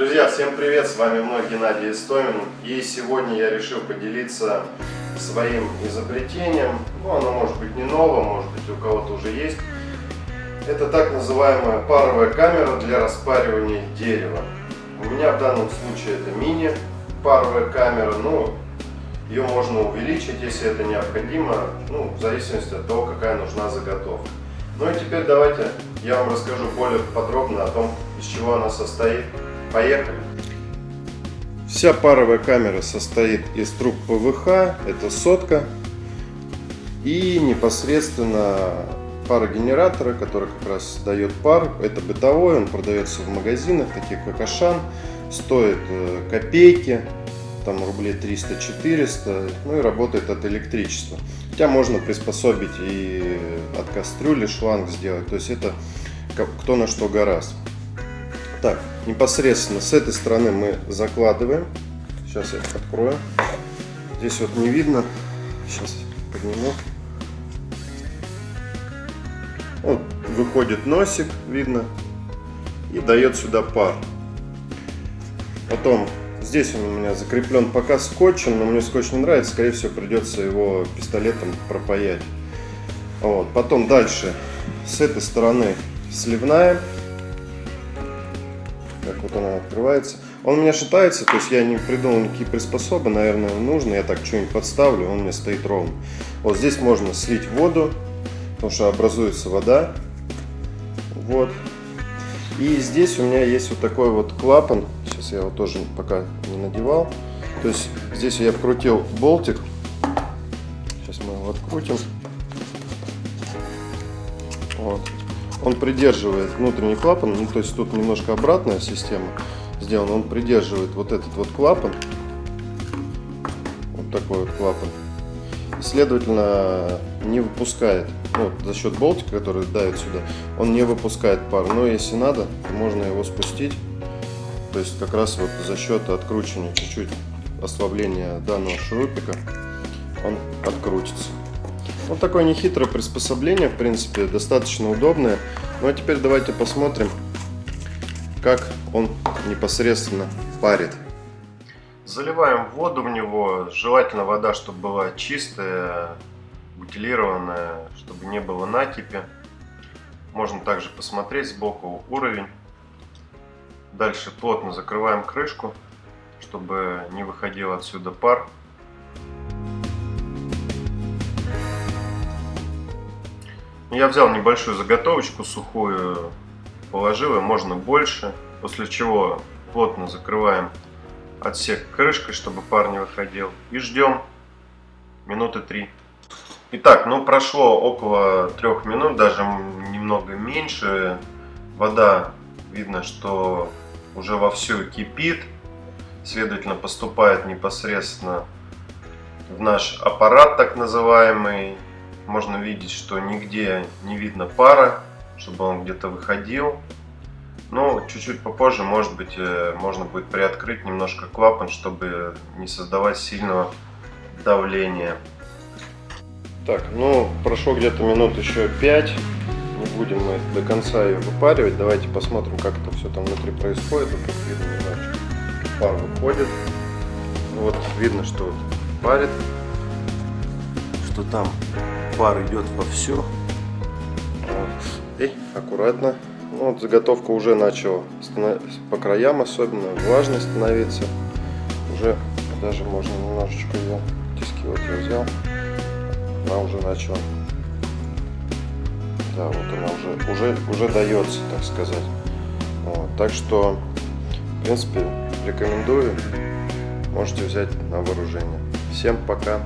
Друзья, всем привет! С вами вновь Геннадий Истомин. И сегодня я решил поделиться своим изобретением. Ну, оно может быть не новое, может быть у кого-то уже есть. Это так называемая паровая камера для распаривания дерева. У меня в данном случае это мини паровая камера. Ну, ее можно увеличить, если это необходимо, ну, в зависимости от того, какая нужна заготовка. Ну и теперь давайте я вам расскажу более подробно о том, из чего она состоит. Поехали! Вся паровая камера состоит из труб ПВХ, это сотка, и непосредственно парогенератора, который как раз дает пар. Это бытовой, он продается в магазинах, таких как Ашан, стоит э, копейки, там рублей 300-400, ну и работает от электричества. Хотя можно приспособить и от кастрюли шланг сделать, то есть это кто на что гораст. Так, непосредственно с этой стороны мы закладываем. Сейчас я открою. Здесь вот не видно. Сейчас подниму. Вот выходит носик, видно, и дает сюда пар. Потом здесь он у меня закреплен пока скотчем, но мне скотч не нравится, скорее всего придется его пистолетом пропаять. Вот. Потом дальше с этой стороны сливная как вот она открывается. Он у меня шатается, то есть я не придумал никакие приспособы, наверное, нужно. Я так что-нибудь подставлю, он меня стоит ровно. Вот здесь можно слить воду, потому что образуется вода. Вот. И здесь у меня есть вот такой вот клапан. Сейчас я его тоже пока не надевал. То есть здесь я вкрутил болтик. Сейчас мы его открутим. Вот он придерживает внутренний клапан, ну, то есть тут немножко обратная система сделана, он придерживает вот этот вот клапан, вот такой вот клапан, следовательно, не выпускает, ну, за счет болтика, который давит сюда, он не выпускает пар, но если надо, то можно его спустить, то есть как раз вот за счет откручивания чуть-чуть ослабления данного шурупика он открутится. Вот такое нехитрое приспособление, в принципе, достаточно удобное. Ну а теперь давайте посмотрим, как он непосредственно парит. Заливаем воду в него, желательно вода, чтобы была чистая, бутилированная, чтобы не было накипи. Можно также посмотреть сбоку уровень. Дальше плотно закрываем крышку, чтобы не выходил отсюда пар. Я взял небольшую заготовочку сухую, положил ее, можно больше, после чего плотно закрываем отсек крышкой, чтобы пар не выходил, и ждем минуты три. Итак, ну прошло около трех минут, даже немного меньше. Вода, видно, что уже вовсю кипит, следовательно поступает непосредственно в наш аппарат так называемый можно видеть, что нигде не видно пара, чтобы он где-то выходил. Но чуть-чуть попозже, может быть, э, можно будет приоткрыть немножко клапан, чтобы не создавать сильного давления. Так, ну, прошло где-то минут еще 5. Не будем мы до конца ее выпаривать. Давайте посмотрим, как это все там внутри происходит. Вот тут видно немножечко пар выходит. Вот видно, что вот парит, что там пар идет вовсю. Вот. И аккуратно. Ну, вот заготовка уже начала по краям особенно влажной становиться. Уже даже можно немножечко ее тиски вот я взял. Она уже начала. Да, вот она уже, уже, уже дается, так сказать. Вот. Так что, в принципе, рекомендую. Можете взять на вооружение. Всем пока!